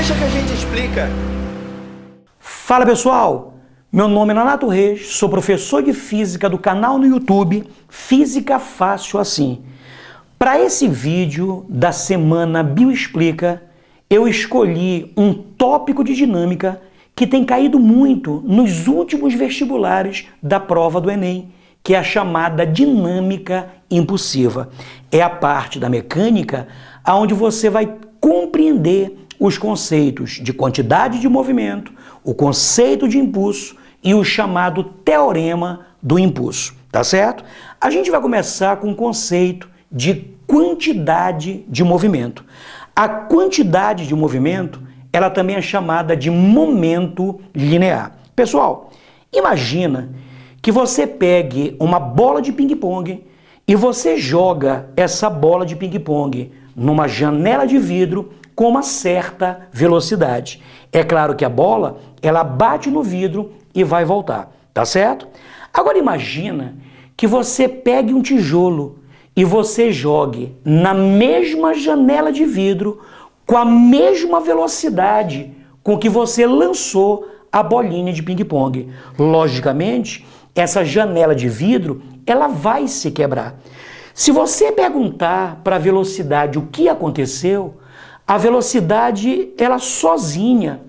Deixa que a gente explica. Fala pessoal, meu nome é Nonato Reis, sou professor de Física do canal no YouTube Física Fácil Assim. Para esse vídeo da semana Bioexplica, eu escolhi um tópico de dinâmica que tem caído muito nos últimos vestibulares da prova do Enem, que é a chamada dinâmica impulsiva. É a parte da mecânica onde você vai compreender os conceitos de quantidade de movimento, o conceito de impulso e o chamado teorema do impulso, tá certo? A gente vai começar com o conceito de quantidade de movimento. A quantidade de movimento, ela também é chamada de momento linear. Pessoal, imagina que você pegue uma bola de ping-pong e você joga essa bola de ping-pong numa janela de vidro com uma certa velocidade. É claro que a bola, ela bate no vidro e vai voltar, tá certo? Agora imagina que você pegue um tijolo e você jogue na mesma janela de vidro com a mesma velocidade com que você lançou a bolinha de ping-pong. Logicamente, essa janela de vidro, ela vai se quebrar. Se você perguntar para a velocidade o que aconteceu, a velocidade, ela sozinha,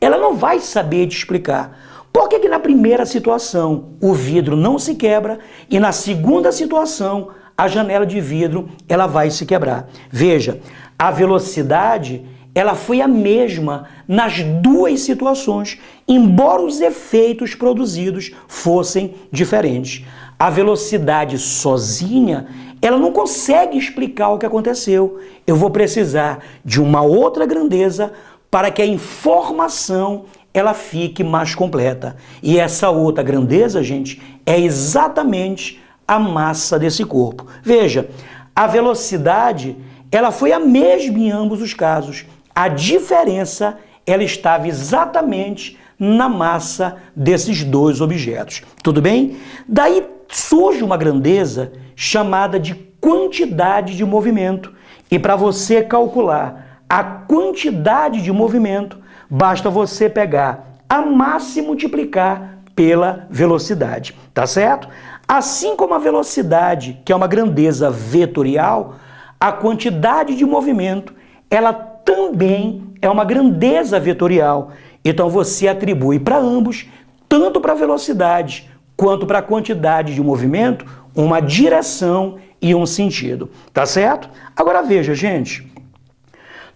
ela não vai saber te explicar. Por que, que na primeira situação o vidro não se quebra e na segunda situação a janela de vidro ela vai se quebrar? Veja, a velocidade ela foi a mesma nas duas situações, embora os efeitos produzidos fossem diferentes. A velocidade sozinha, ela não consegue explicar o que aconteceu. Eu vou precisar de uma outra grandeza para que a informação ela fique mais completa. E essa outra grandeza, gente, é exatamente a massa desse corpo. Veja, a velocidade, ela foi a mesma em ambos os casos. A diferença, ela estava exatamente na massa desses dois objetos. Tudo bem? Daí surge uma grandeza chamada de quantidade de movimento. E para você calcular a quantidade de movimento, basta você pegar a massa e multiplicar pela velocidade, tá certo? Assim como a velocidade, que é uma grandeza vetorial, a quantidade de movimento, ela também é uma grandeza vetorial. Então você atribui para ambos, tanto para a velocidade quanto para a quantidade de movimento, uma direção e um sentido. Tá certo? Agora veja, gente.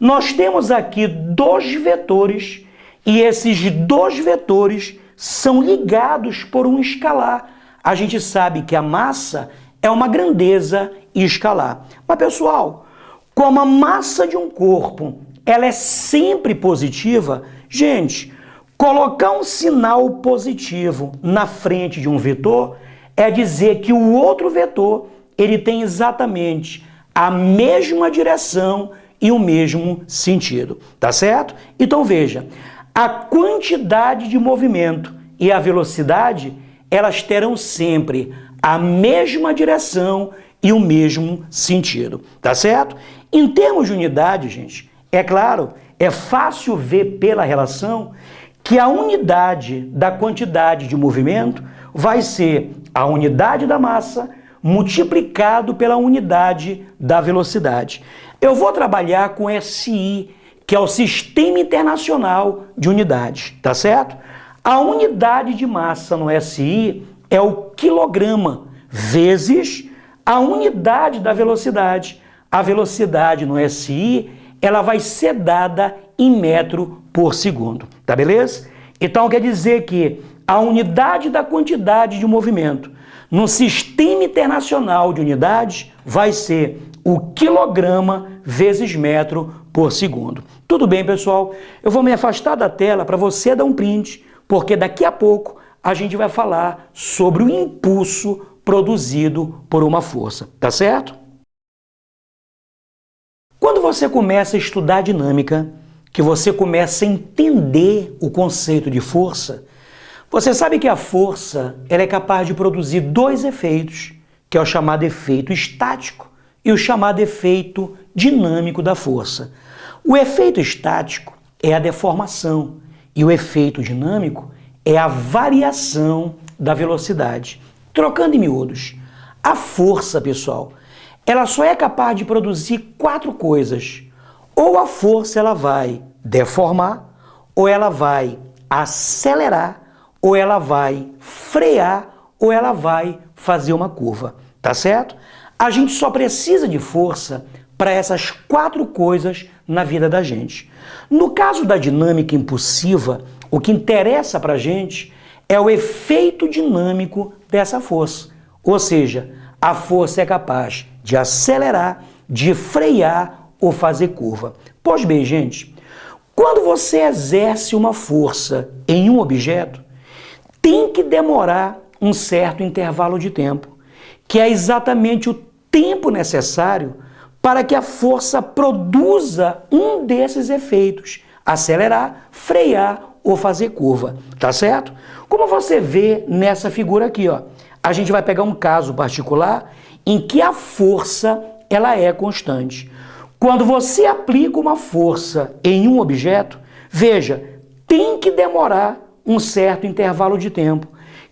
Nós temos aqui dois vetores e esses dois vetores são ligados por um escalar. A gente sabe que a massa é uma grandeza escalar. Mas pessoal, como a massa de um corpo ela é sempre positiva, gente, colocar um sinal positivo na frente de um vetor é dizer que o outro vetor ele tem exatamente a mesma direção e o mesmo sentido, tá certo? Então veja, a quantidade de movimento e a velocidade, elas terão sempre a mesma direção e o mesmo sentido, tá certo? Em termos de unidade, gente, é claro, é fácil ver pela relação que a unidade da quantidade de movimento vai ser a unidade da massa multiplicado pela unidade da velocidade. Eu vou trabalhar com SI, que é o Sistema Internacional de Unidades, tá certo? A unidade de massa no SI é o quilograma vezes a unidade da velocidade. A velocidade no SI ela vai ser dada em metro por segundo, tá beleza? Então quer dizer que a unidade da quantidade de movimento no sistema internacional de unidades vai ser o quilograma vezes metro por segundo. Tudo bem, pessoal? Eu vou me afastar da tela para você dar um print, porque daqui a pouco a gente vai falar sobre o impulso produzido por uma força, tá certo? Você começa a estudar dinâmica, que você começa a entender o conceito de força, você sabe que a força ela é capaz de produzir dois efeitos, que é o chamado efeito estático e o chamado efeito dinâmico da força. O efeito estático é a deformação e o efeito dinâmico é a variação da velocidade. Trocando em miúdos, a força, pessoal, ela só é capaz de produzir quatro coisas. Ou a força ela vai deformar, ou ela vai acelerar, ou ela vai frear, ou ela vai fazer uma curva, tá certo? A gente só precisa de força para essas quatro coisas na vida da gente. No caso da dinâmica impulsiva, o que interessa para a gente é o efeito dinâmico dessa força. Ou seja, a força é capaz de acelerar, de frear ou fazer curva. Pois bem, gente, quando você exerce uma força em um objeto, tem que demorar um certo intervalo de tempo, que é exatamente o tempo necessário para que a força produza um desses efeitos, acelerar, frear ou fazer curva, tá certo? Como você vê nessa figura aqui, ó, a gente vai pegar um caso particular em que a força ela é constante. Quando você aplica uma força em um objeto, veja, tem que demorar um certo intervalo de tempo,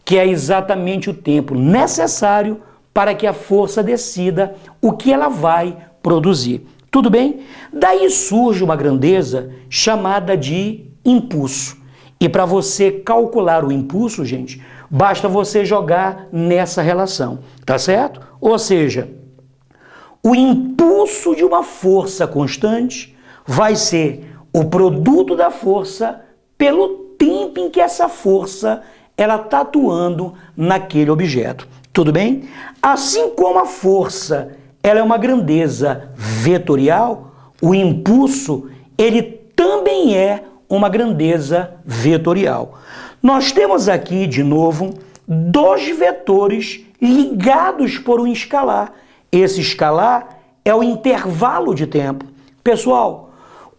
que é exatamente o tempo necessário para que a força decida o que ela vai produzir. Tudo bem? Daí surge uma grandeza chamada de impulso. E para você calcular o impulso, gente, basta você jogar nessa relação, tá certo? Ou seja, o impulso de uma força constante vai ser o produto da força pelo tempo em que essa força ela está atuando naquele objeto. Tudo bem? Assim como a força ela é uma grandeza vetorial, o impulso, ele também é uma grandeza vetorial. Nós temos aqui, de novo, dois vetores ligados por um escalar. Esse escalar é o intervalo de tempo. Pessoal,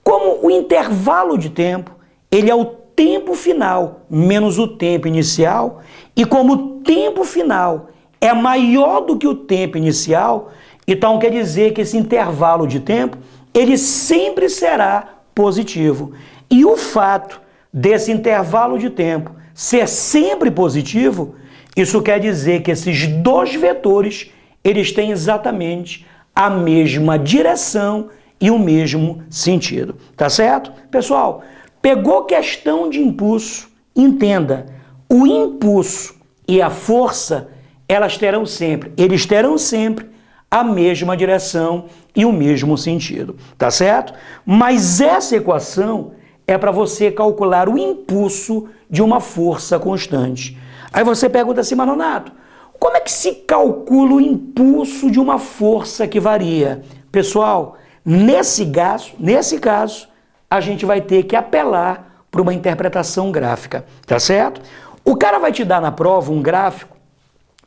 como o intervalo de tempo, ele é o tempo final menos o tempo inicial, e como o tempo final é maior do que o tempo inicial, então quer dizer que esse intervalo de tempo, ele sempre será positivo. E o fato desse intervalo de tempo ser sempre positivo, isso quer dizer que esses dois vetores, eles têm exatamente a mesma direção e o mesmo sentido. Tá certo? Pessoal, pegou questão de impulso, entenda, o impulso e a força, elas terão sempre, eles terão sempre a mesma direção e o mesmo sentido, tá certo? Mas essa equação é para você calcular o impulso de uma força constante. Aí você pergunta assim, Manonato, como é que se calcula o impulso de uma força que varia? Pessoal, nesse caso, nesse caso, a gente vai ter que apelar para uma interpretação gráfica, tá certo? O cara vai te dar na prova um gráfico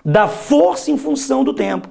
da força em função do tempo.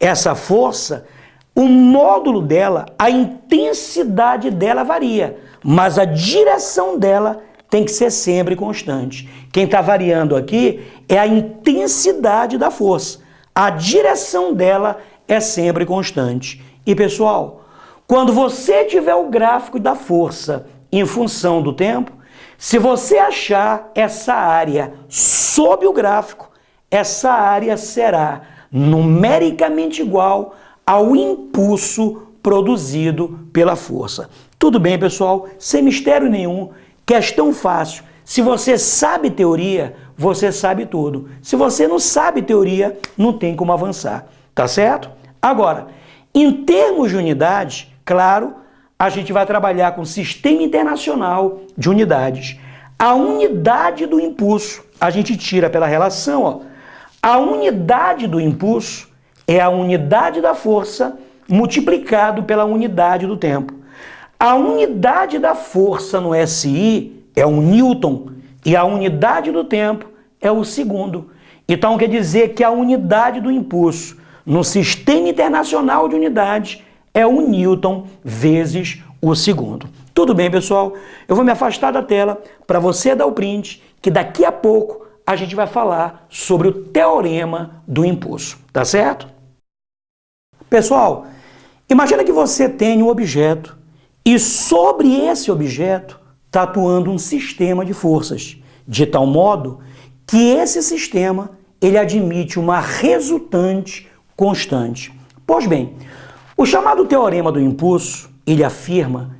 Essa força, o módulo dela, a intensidade dela varia, mas a direção dela tem que ser sempre constante. Quem está variando aqui é a intensidade da força. A direção dela é sempre constante. E pessoal, quando você tiver o gráfico da força em função do tempo, se você achar essa área sob o gráfico, essa área será numericamente igual ao impulso produzido pela força. Tudo bem, pessoal? Sem mistério nenhum, questão fácil. Se você sabe teoria, você sabe tudo. Se você não sabe teoria, não tem como avançar. Tá certo? Agora, em termos de unidade, claro, a gente vai trabalhar com sistema internacional de unidades. A unidade do impulso, a gente tira pela relação, ó, a unidade do impulso é a unidade da força multiplicado pela unidade do tempo. A unidade da força no SI é um Newton e a unidade do tempo é o segundo. Então quer dizer que a unidade do impulso no Sistema Internacional de Unidades é o Newton vezes o segundo. Tudo bem, pessoal? Eu vou me afastar da tela para você dar o print, que daqui a pouco a gente vai falar sobre o teorema do impulso, tá certo? Pessoal, imagina que você tem um objeto e sobre esse objeto está atuando um sistema de forças, de tal modo que esse sistema ele admite uma resultante constante. Pois bem, o chamado teorema do impulso, ele afirma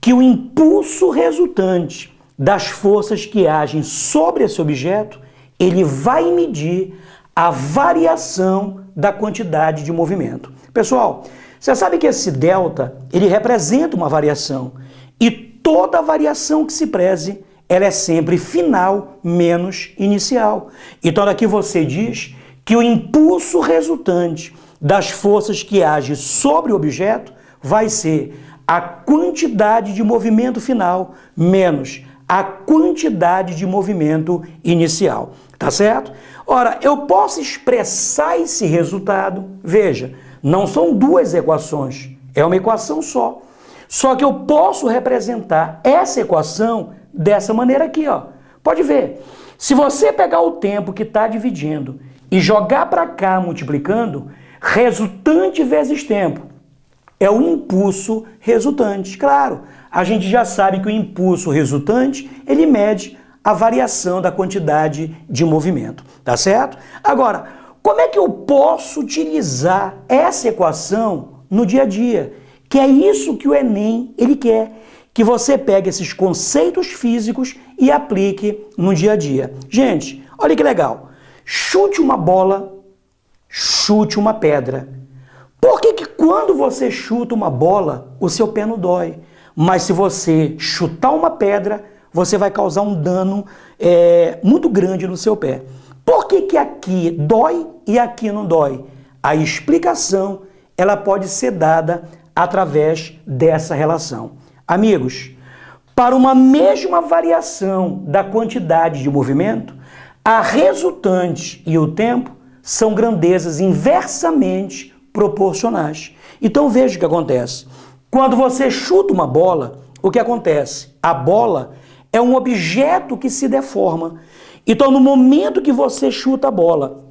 que o impulso resultante das forças que agem sobre esse objeto, ele vai medir a variação da quantidade de movimento. Pessoal, você sabe que esse delta, ele representa uma variação e toda variação que se preze, ela é sempre final menos inicial. Então aqui você diz que o impulso resultante das forças que agem sobre o objeto vai ser a quantidade de movimento final menos a quantidade de movimento inicial. Tá certo? Ora, eu posso expressar esse resultado, veja, não são duas equações, é uma equação só. Só que eu posso representar essa equação dessa maneira aqui, ó. Pode ver. Se você pegar o tempo que está dividindo e jogar para cá multiplicando, resultante vezes tempo é o impulso resultante. Claro, a gente já sabe que o impulso resultante, ele mede a variação da quantidade de movimento, tá certo? Agora, como é que eu posso utilizar essa equação no dia a dia? Que é isso que o Enem ele quer, que você pegue esses conceitos físicos e aplique no dia a dia. Gente, olha que legal. Chute uma bola, chute uma pedra. Por que, que quando você chuta uma bola, o seu pé não dói? Mas se você chutar uma pedra, você vai causar um dano é, muito grande no seu pé. Por que, que aqui dói e aqui não dói? A explicação ela pode ser dada através dessa relação. Amigos, para uma mesma variação da quantidade de movimento, a resultante e o tempo são grandezas inversamente proporcionais. Então veja o que acontece. Quando você chuta uma bola, o que acontece? A bola é um objeto que se deforma. Então no momento que você chuta a bola,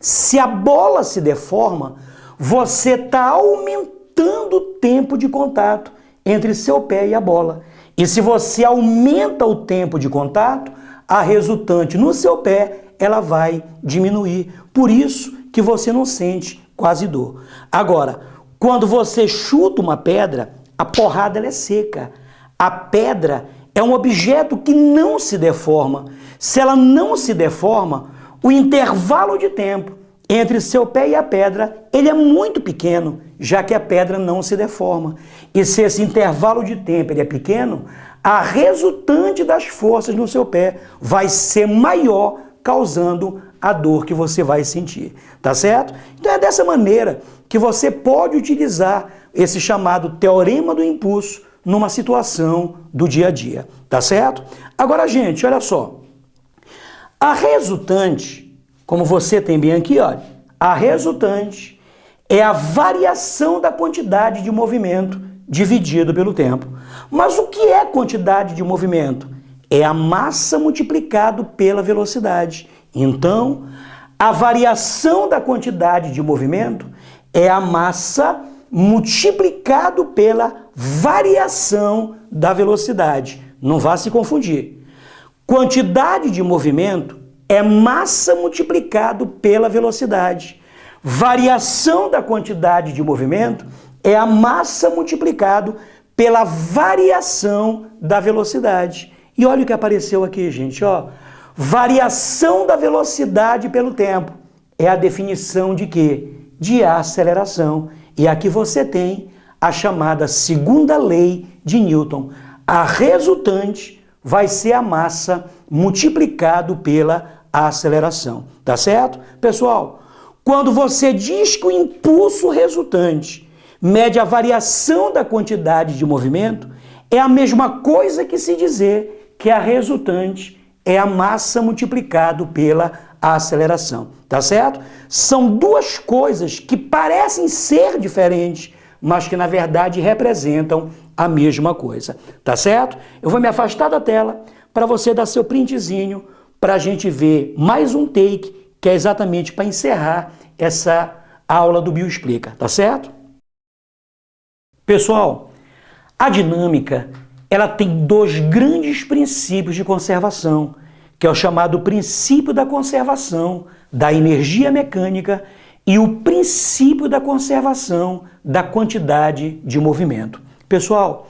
se a bola se deforma, você está aumentando o tempo de contato entre seu pé e a bola. E se você aumenta o tempo de contato, a resultante no seu pé, ela vai diminuir. Por isso que você não sente quase dor. Agora, quando você chuta uma pedra, a porrada é seca. A pedra é um objeto que não se deforma. Se ela não se deforma, o intervalo de tempo entre seu pé e a pedra, ele é muito pequeno, já que a pedra não se deforma. E se esse intervalo de tempo ele é pequeno, a resultante das forças no seu pé vai ser maior, causando a dor que você vai sentir. Tá certo? Então é dessa maneira que você pode utilizar esse chamado teorema do impulso numa situação do dia a dia. Tá certo? Agora, gente, olha só. A resultante como você tem bem aqui, olha, a resultante é a variação da quantidade de movimento dividido pelo tempo. Mas o que é quantidade de movimento? É a massa multiplicado pela velocidade. Então, a variação da quantidade de movimento é a massa multiplicado pela variação da velocidade. Não vá se confundir. Quantidade de movimento é massa multiplicado pela velocidade. Variação da quantidade de movimento é a massa multiplicado pela variação da velocidade. E olha o que apareceu aqui, gente, ó. Variação da velocidade pelo tempo é a definição de quê? De aceleração. E aqui você tem a chamada segunda lei de Newton. A resultante vai ser a massa multiplicado pela aceleração. Tá certo? Pessoal, quando você diz que o impulso resultante mede a variação da quantidade de movimento, é a mesma coisa que se dizer que a resultante é a massa multiplicado pela aceleração, tá certo? São duas coisas que parecem ser diferentes, mas que na verdade representam a mesma coisa, tá certo? Eu vou me afastar da tela para você dar seu printzinho para a gente ver mais um take, que é exatamente para encerrar essa aula do Bioexplica, tá certo? Pessoal, a dinâmica ela tem dois grandes princípios de conservação, que é o chamado princípio da conservação da energia mecânica e o princípio da conservação da quantidade de movimento. Pessoal,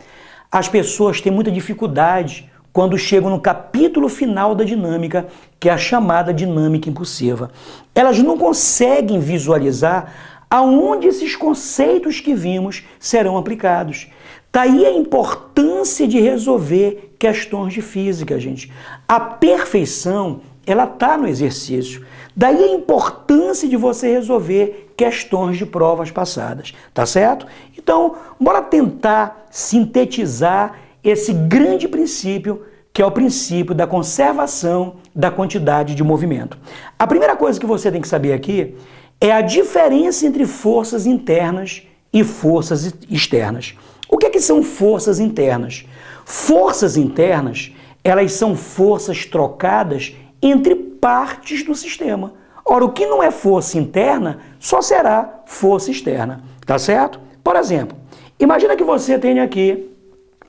as pessoas têm muita dificuldade quando chegam no capítulo final da dinâmica, que é a chamada dinâmica impulsiva. Elas não conseguem visualizar aonde esses conceitos que vimos serão aplicados. Daí a importância de resolver questões de física, gente. A perfeição, ela está no exercício. Daí a importância de você resolver questões de provas passadas, tá certo? Então, bora tentar sintetizar esse grande princípio que é o princípio da conservação da quantidade de movimento. A primeira coisa que você tem que saber aqui é a diferença entre forças internas e forças externas. O que, é que são forças internas? Forças internas, elas são forças trocadas entre partes do sistema. Ora, o que não é força interna só será força externa, tá certo? Por exemplo, imagina que você tenha aqui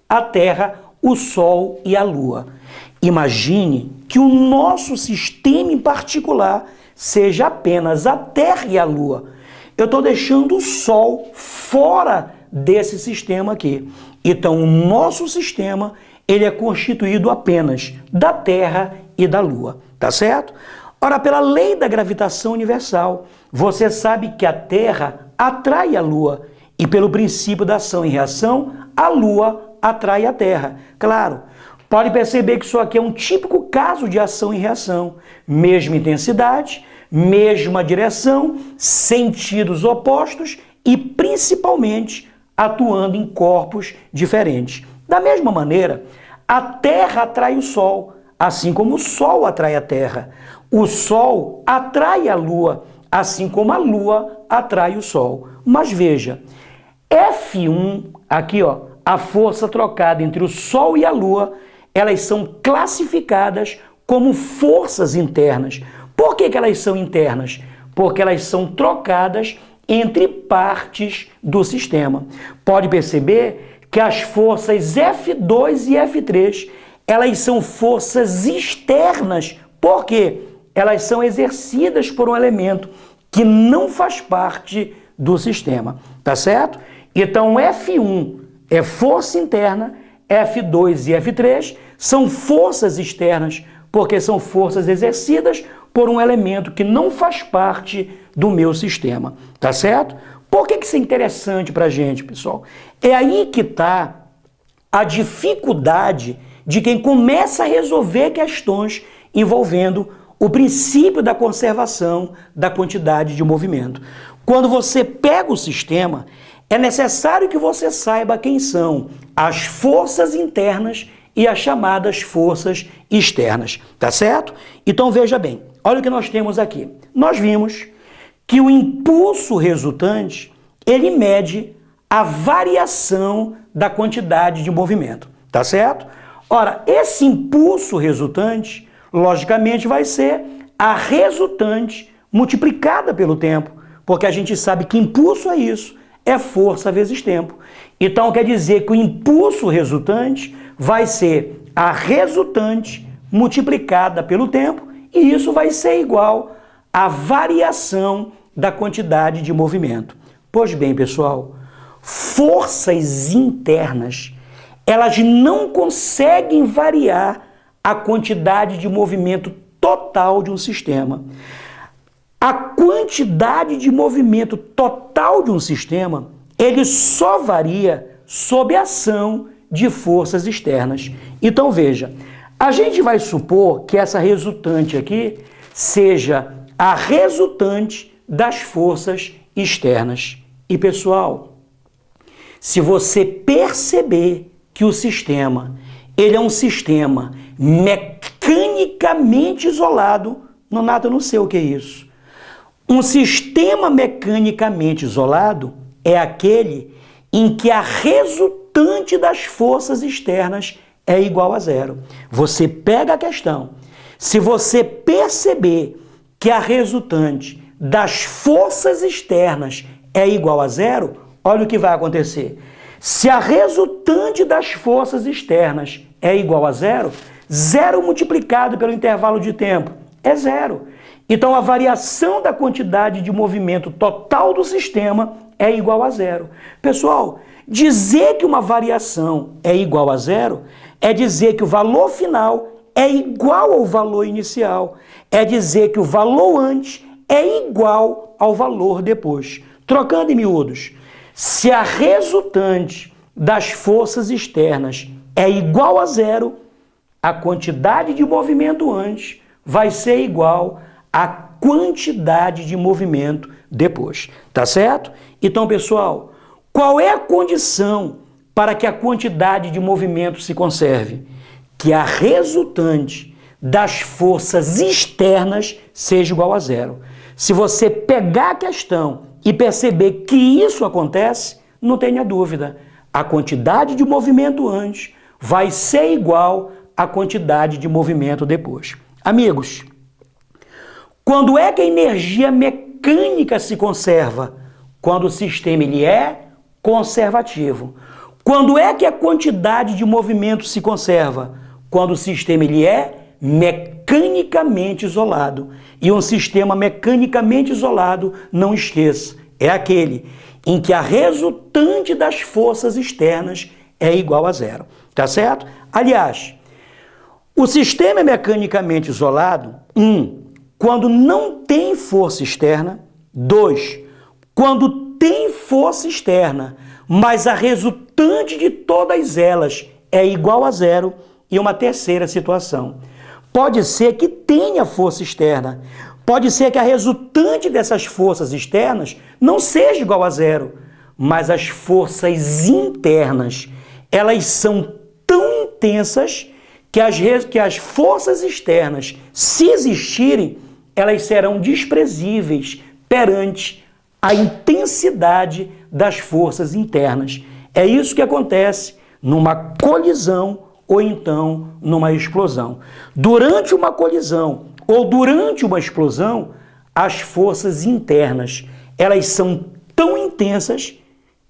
a Terra, o Sol e a Lua. Imagine que o nosso sistema em particular seja apenas a Terra e a Lua. Eu estou deixando o Sol fora desse sistema aqui. Então, o nosso sistema ele é constituído apenas da Terra e da Lua, tá certo? Ora, pela lei da gravitação universal, você sabe que a Terra atrai a Lua e pelo princípio da ação e reação, a Lua atrai a Terra. Claro, pode perceber que isso aqui é um típico caso de ação e reação. Mesma intensidade, mesma direção, sentidos opostos e principalmente atuando em corpos diferentes. Da mesma maneira, a Terra atrai o Sol, assim como o Sol atrai a Terra. O Sol atrai a Lua, assim como a Lua atrai o Sol. Mas veja, F1, aqui ó, a força trocada entre o Sol e a Lua, elas são classificadas como forças internas. Por que, que elas são internas? Porque elas são trocadas entre partes do sistema. Pode perceber que as forças F2 e F3, elas são forças externas. Por quê? Elas são exercidas por um elemento que não faz parte do sistema, tá certo? Então F1 é força interna, F2 e F3 são forças externas, porque são forças exercidas por um elemento que não faz parte do meu sistema, tá certo? Por que, que isso é interessante para a gente, pessoal? É aí que está a dificuldade de quem começa a resolver questões envolvendo o princípio da conservação da quantidade de movimento. Quando você pega o sistema, é necessário que você saiba quem são as forças internas e as chamadas forças externas, tá certo? Então veja bem, olha o que nós temos aqui. Nós vimos que o impulso resultante, ele mede a variação da quantidade de movimento, tá certo? Ora, esse impulso resultante, logicamente, vai ser a resultante multiplicada pelo tempo, porque a gente sabe que impulso é isso, é força vezes tempo. Então quer dizer que o impulso resultante vai ser a resultante multiplicada pelo tempo e isso vai ser igual à variação da quantidade de movimento. Pois bem, pessoal, forças internas, elas não conseguem variar a quantidade de movimento total de um sistema. A quantidade de movimento total de um sistema, ele só varia sob a ação de forças externas. Então veja, a gente vai supor que essa resultante aqui seja a resultante das forças externas. E pessoal, se você perceber que o sistema ele é um sistema mecanicamente isolado, não nada não sei o que é isso. Um sistema mecanicamente isolado é aquele em que a resultante das forças externas é igual a zero. Você pega a questão. Se você perceber que a resultante das forças externas é igual a zero, olha o que vai acontecer. Se a resultante das forças externas é igual a zero, zero multiplicado pelo intervalo de tempo é zero. Então a variação da quantidade de movimento total do sistema é igual a zero. Pessoal, dizer que uma variação é igual a zero é dizer que o valor final é igual ao valor inicial. É dizer que o valor antes é igual ao valor depois. Trocando em miúdos, se a resultante das forças externas é igual a zero, a quantidade de movimento antes vai ser igual à quantidade de movimento depois. Tá certo? Então, pessoal, qual é a condição para que a quantidade de movimento se conserve? Que a resultante das forças externas seja igual a zero. Se você pegar a questão e perceber que isso acontece, não tenha dúvida, a quantidade de movimento antes vai ser igual à quantidade de movimento depois. Amigos, quando é que a energia mecânica se conserva? Quando o sistema ele é conservativo. Quando é que a quantidade de movimento se conserva? Quando o sistema ele é mecanicamente isolado. E um sistema mecanicamente isolado, não esqueça, é aquele em que a resultante das forças externas é igual a zero. Tá certo? Aliás, o sistema é mecanicamente isolado, um, quando não tem força externa, dois, quando tem força externa, mas a resultante de todas elas é igual a zero, e uma terceira situação, Pode ser que tenha força externa. Pode ser que a resultante dessas forças externas não seja igual a zero. Mas as forças internas, elas são tão intensas que as, que as forças externas, se existirem, elas serão desprezíveis perante a intensidade das forças internas. É isso que acontece numa colisão ou então numa explosão. Durante uma colisão ou durante uma explosão, as forças internas, elas são tão intensas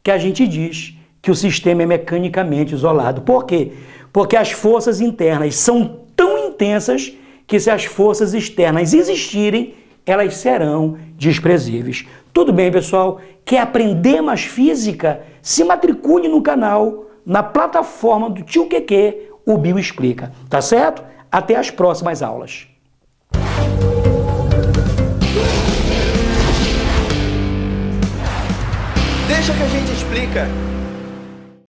que a gente diz que o sistema é mecanicamente isolado. Por quê? Porque as forças internas são tão intensas que se as forças externas existirem, elas serão desprezíveis. Tudo bem, pessoal? Quer aprender mais física? Se matricule no canal na plataforma do Tio QQ, o Bio Explica. Tá certo? Até as próximas aulas. Deixa que a gente explica.